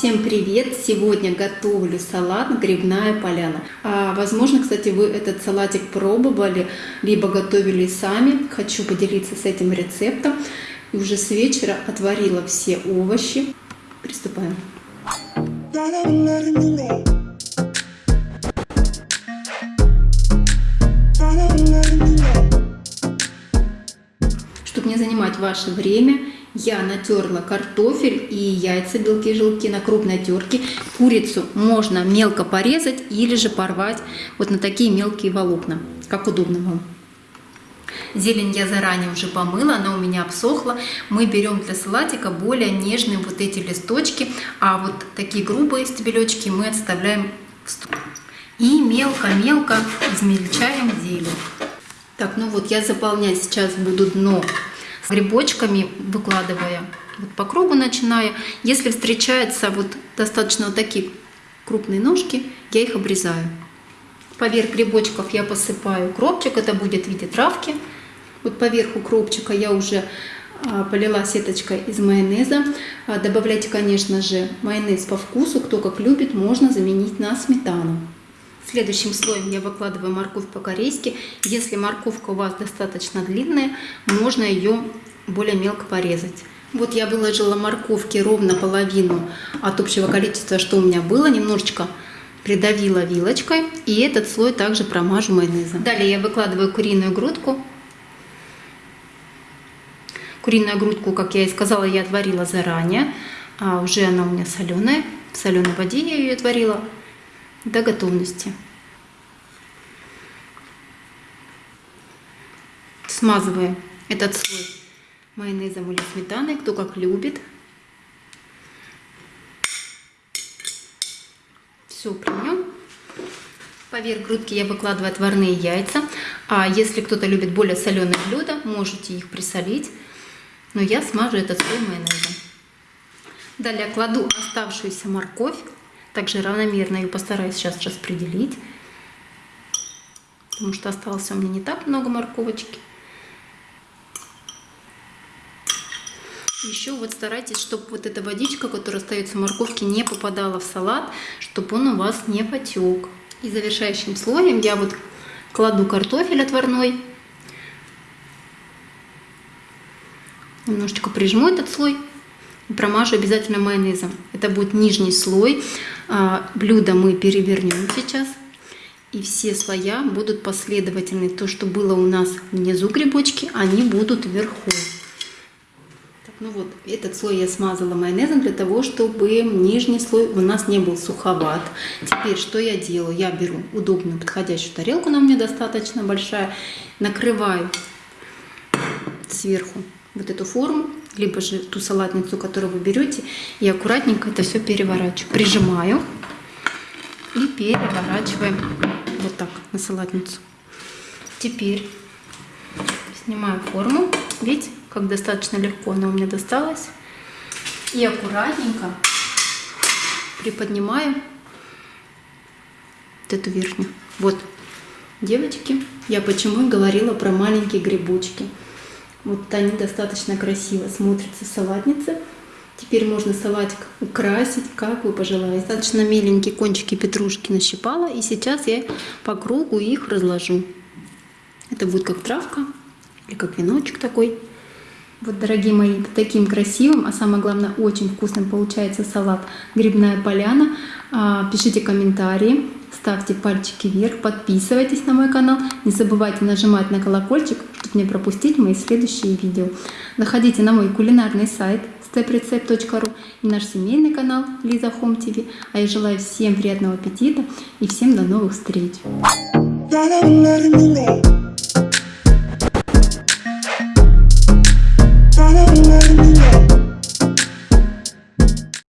Всем привет! Сегодня готовлю салат «Грибная поляна». А, возможно, кстати, вы этот салатик пробовали, либо готовили сами. Хочу поделиться с этим рецептом. И уже с вечера отварила все овощи. Приступаем. Чтобы не занимать ваше время, я натерла картофель и яйца, белки желтки на крупной терке. Курицу можно мелко порезать или же порвать вот на такие мелкие волокна, как удобно вам. Зелень я заранее уже помыла, она у меня обсохла. Мы берем для салатика более нежные вот эти листочки, а вот такие грубые стебелечки мы отставляем в сторону. И мелко-мелко измельчаем зелень. Так, ну вот я заполнять сейчас буду дно грибочками, выкладывая вот по кругу начиная. Если встречаются вот достаточно вот такие крупные ножки, я их обрезаю. Поверх грибочков я посыпаю кропчик, это будет в виде травки. Вот поверху кропчика я уже а, полила сеточкой из майонеза. А, добавляйте, конечно же, майонез по вкусу. Кто как любит, можно заменить на сметану. Следующим слоем я выкладываю морковь по-корейски. Если морковка у вас достаточно длинная, можно ее более мелко порезать. Вот я выложила морковки ровно половину от общего количества, что у меня было, немножечко придавила вилочкой. И этот слой также промажу майонезом. Далее я выкладываю куриную грудку. Куриную грудку, как я и сказала, я отварила заранее. А уже она у меня соленая. В соленой воде я ее отварила до готовности. Смазываем этот слой майонезом или сметаной, кто как любит. Все примем. Поверх грудки я выкладываю отварные яйца. А если кто-то любит более соленые блюда, можете их присолить. Но я смажу этот слой майонезом. Далее кладу оставшуюся морковь также равномерно ее постараюсь сейчас распределить. Потому что осталось у меня не так много морковочки. Еще вот старайтесь, чтобы вот эта водичка, которая остается в морковке, не попадала в салат, чтобы он у вас не потек. И завершающим слоем я вот кладу картофель отварной. Немножечко прижму этот слой промажу обязательно майонезом. Это будет нижний слой. А, блюдо мы перевернем сейчас. И все слоя будут последовательны. То, что было у нас внизу грибочки, они будут вверху. Так, ну вот, этот слой я смазала майонезом для того, чтобы нижний слой у нас не был суховат. Теперь что я делаю? Я беру удобную подходящую тарелку, она у меня достаточно большая, накрываю сверху вот эту форму либо же ту салатницу, которую вы берете, и аккуратненько это все переворачиваю. Прижимаю и переворачиваем вот так на салатницу. Теперь снимаю форму. Видите, как достаточно легко она у меня досталась. И аккуратненько приподнимаю вот эту верхнюю. Вот, девочки, я почему говорила про маленькие грибочки. Вот они достаточно красиво смотрятся в. Теперь можно салатик украсить, как вы пожелаете. Достаточно миленькие кончики петрушки нащипала. И сейчас я по кругу их разложу. Это будет как травка или как веночек такой. Вот, дорогие мои, таким красивым, а самое главное, очень вкусным получается салат «Грибная поляна». А, пишите комментарии, ставьте пальчики вверх, подписывайтесь на мой канал. Не забывайте нажимать на колокольчик, чтобы не пропустить мои следующие видео. Заходите на мой кулинарный сайт steprecept.ru и наш семейный канал Лиза Home TV. А я желаю всем приятного аппетита и всем до новых встреч!